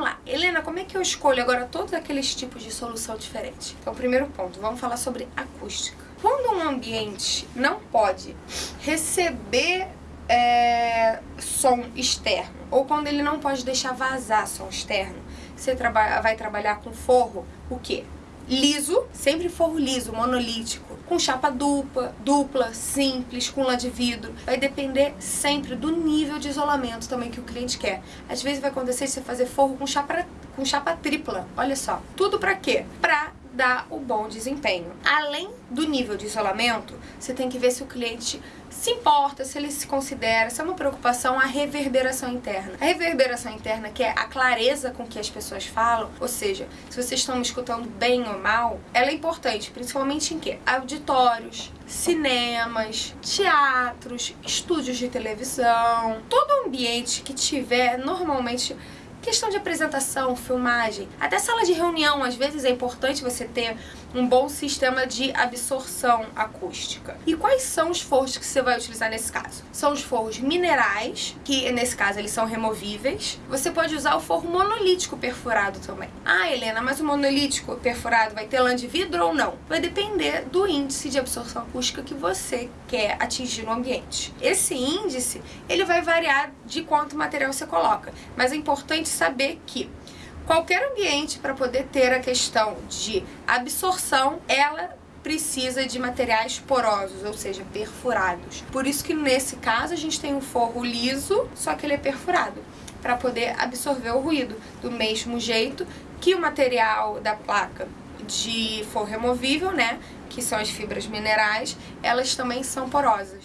vamos lá. Helena, como é que eu escolho agora todos aqueles tipos de solução diferentes? Então, primeiro ponto, vamos falar sobre acústica. Quando um ambiente não pode receber é, som externo, ou quando ele não pode deixar vazar som externo, você traba vai trabalhar com forro, o quê? Liso, sempre forro liso, monolítico, com chapa dupla, dupla, simples, com lã de vidro. Vai depender sempre do nível de isolamento também que o cliente quer. Às vezes vai acontecer de você fazer forro com chapa, com chapa tripla, olha só. Tudo pra quê? Pra dar o bom desempenho. Além do nível de isolamento, você tem que ver se o cliente se importa, se ele se considera, se é uma preocupação a reverberação interna. A reverberação interna, que é a clareza com que as pessoas falam, ou seja, se vocês estão me escutando bem ou mal, ela é importante, principalmente em quê? Auditórios, cinemas, teatros, estúdios de televisão, todo ambiente que tiver normalmente Questão de apresentação, filmagem, até sala de reunião, às vezes é importante você ter um bom sistema de absorção acústica. E quais são os forros que você vai utilizar nesse caso? São os forros minerais, que nesse caso eles são removíveis. Você pode usar o forro monolítico perfurado também. Ah, Helena, mas o monolítico perfurado vai ter lã de vidro ou não? Vai depender do índice de absorção acústica que você quer atingir no ambiente. Esse índice, ele vai variar de quanto material você coloca, mas é importante saber que qualquer ambiente, para poder ter a questão de absorção, ela precisa de materiais porosos, ou seja, perfurados. Por isso que nesse caso a gente tem um forro liso, só que ele é perfurado, para poder absorver o ruído, do mesmo jeito que o material da placa de forro removível, né, que são as fibras minerais, elas também são porosas.